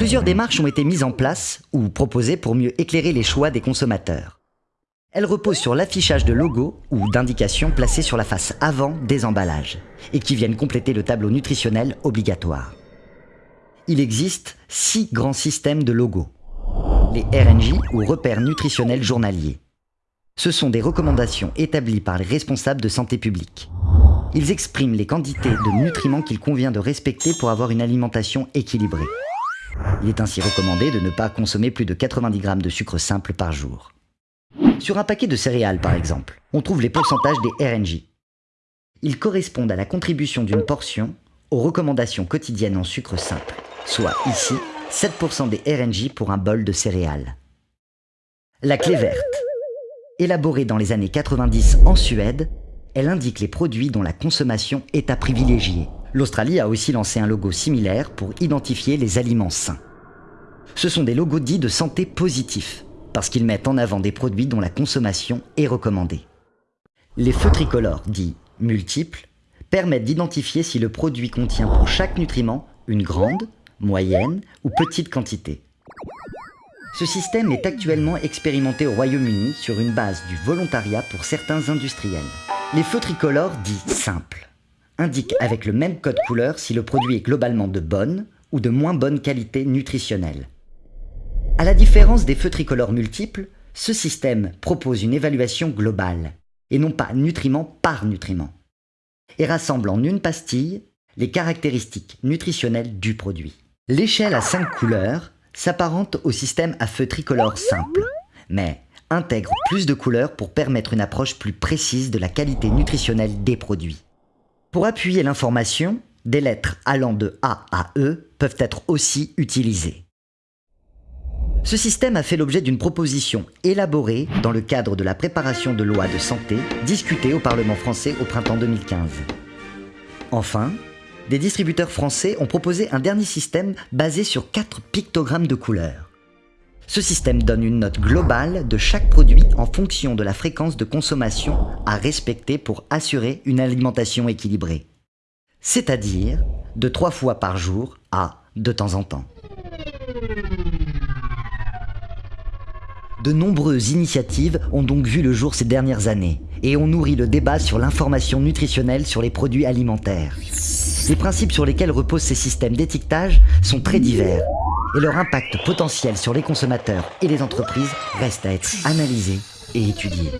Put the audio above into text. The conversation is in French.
Plusieurs démarches ont été mises en place ou proposées pour mieux éclairer les choix des consommateurs. Elles reposent sur l'affichage de logos ou d'indications placés sur la face avant des emballages et qui viennent compléter le tableau nutritionnel obligatoire. Il existe six grands systèmes de logos. Les RNJ ou repères nutritionnels journaliers. Ce sont des recommandations établies par les responsables de santé publique. Ils expriment les quantités de nutriments qu'il convient de respecter pour avoir une alimentation équilibrée. Il est ainsi recommandé de ne pas consommer plus de 90 grammes de sucre simple par jour. Sur un paquet de céréales, par exemple, on trouve les pourcentages des RNJ. Ils correspondent à la contribution d'une portion aux recommandations quotidiennes en sucre simple, soit ici 7% des RNJ pour un bol de céréales. La clé verte. Élaborée dans les années 90 en Suède, elle indique les produits dont la consommation est à privilégier. L'Australie a aussi lancé un logo similaire pour identifier les aliments sains. Ce sont des logos dits de santé positifs, parce qu'ils mettent en avant des produits dont la consommation est recommandée. Les feux tricolores, dits multiples, permettent d'identifier si le produit contient pour chaque nutriment une grande, moyenne ou petite quantité. Ce système est actuellement expérimenté au Royaume-Uni sur une base du volontariat pour certains industriels. Les feux tricolores dits simples indiquent avec le même code couleur si le produit est globalement de bonne ou de moins bonne qualité nutritionnelle. À la différence des feux tricolores multiples, ce système propose une évaluation globale, et non pas nutriment par nutriment, et rassemble en une pastille les caractéristiques nutritionnelles du produit. L'échelle à 5 couleurs s'apparente au système à feu tricolore simple, mais intègre plus de couleurs pour permettre une approche plus précise de la qualité nutritionnelle des produits. Pour appuyer l'information, des lettres allant de A à E peuvent être aussi utilisées. Ce système a fait l'objet d'une proposition élaborée dans le cadre de la préparation de lois de santé discutée au Parlement français au printemps 2015. Enfin, des distributeurs français ont proposé un dernier système basé sur quatre pictogrammes de couleurs. Ce système donne une note globale de chaque produit en fonction de la fréquence de consommation à respecter pour assurer une alimentation équilibrée. C'est-à-dire de trois fois par jour à de temps en temps. De nombreuses initiatives ont donc vu le jour ces dernières années et ont nourri le débat sur l'information nutritionnelle sur les produits alimentaires. Les principes sur lesquels reposent ces systèmes d'étiquetage sont très divers et leur impact potentiel sur les consommateurs et les entreprises reste à être analysé et étudié.